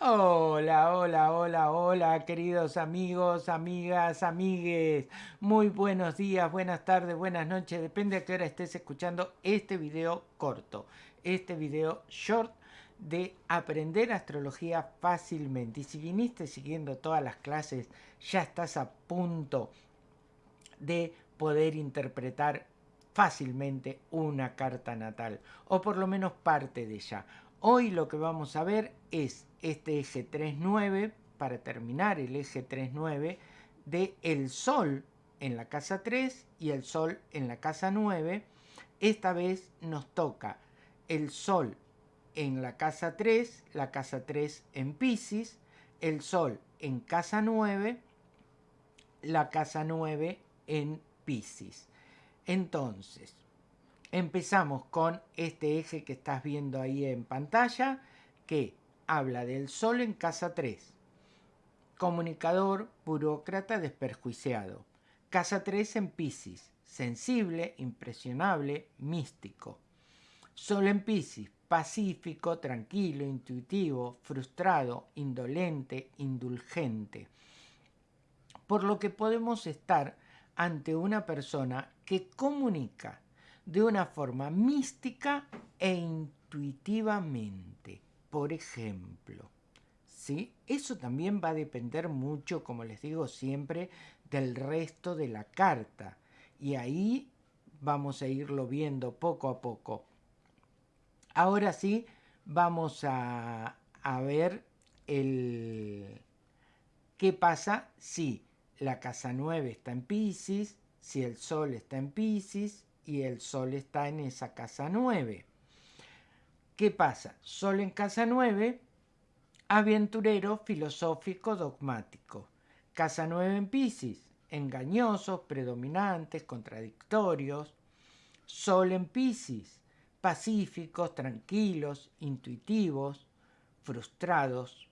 Hola, hola, hola, hola, queridos amigos, amigas, amigues. Muy buenos días, buenas tardes, buenas noches. Depende a qué hora estés escuchando este video corto, este video short de aprender astrología fácilmente. Y si viniste siguiendo todas las clases, ya estás a punto de poder interpretar fácilmente una carta natal, o por lo menos parte de ella. Hoy lo que vamos a ver es este eje 3-9, para terminar el eje 3-9, de el Sol en la casa 3 y el Sol en la casa 9. Esta vez nos toca el Sol en la casa 3, la casa 3 en Pisces, el Sol en casa 9, la casa 9 en Pisces. Entonces, empezamos con este eje que estás viendo ahí en pantalla, que habla del Sol en casa 3. Comunicador, burócrata, desperjuiciado. Casa 3 en Pisces, sensible, impresionable, místico. Sol en Pisces, pacífico, tranquilo, intuitivo, frustrado, indolente, indulgente. Por lo que podemos estar ante una persona que comunica de una forma mística e intuitivamente. Por ejemplo, ¿sí? Eso también va a depender mucho, como les digo siempre, del resto de la carta. Y ahí vamos a irlo viendo poco a poco. Ahora sí, vamos a, a ver el, qué pasa si la casa 9 está en Pisces, si el Sol está en Pisces y el Sol está en esa casa 9. ¿Qué pasa? Sol en casa 9, aventurero, filosófico, dogmático. Casa 9 en Pisces, engañosos, predominantes, contradictorios. Sol en Pisces, pacíficos, tranquilos, intuitivos, frustrados,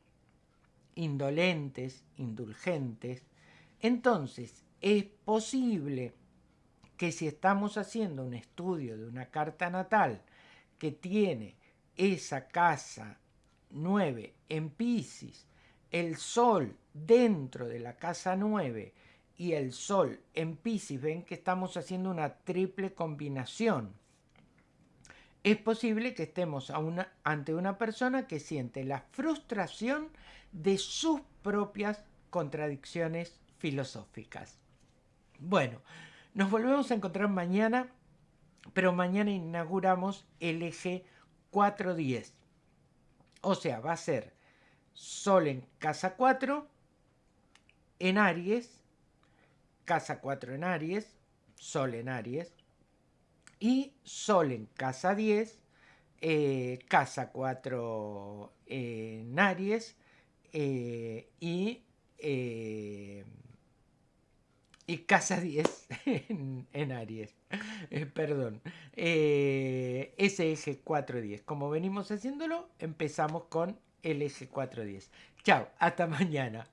indolentes, indulgentes. Entonces, es posible que si estamos haciendo un estudio de una carta natal que tiene esa casa 9 en Pisces, el Sol dentro de la casa 9 y el Sol en Pisces, ven que estamos haciendo una triple combinación. Es posible que estemos ante una persona que siente la frustración de sus propias contradicciones filosóficas. Bueno, nos volvemos a encontrar mañana, pero mañana inauguramos el eje 410. O sea, va a ser Sol en casa 4, en Aries, casa 4 en Aries, Sol en Aries, y Sol en casa 10, eh, casa 4 en Aries, eh, y eh, y casa 10 en, Aries. Eh, perdón. Eh, ese eje 410. Como venimos haciéndolo, empezamos con el eje 410. Chao, hasta mañana.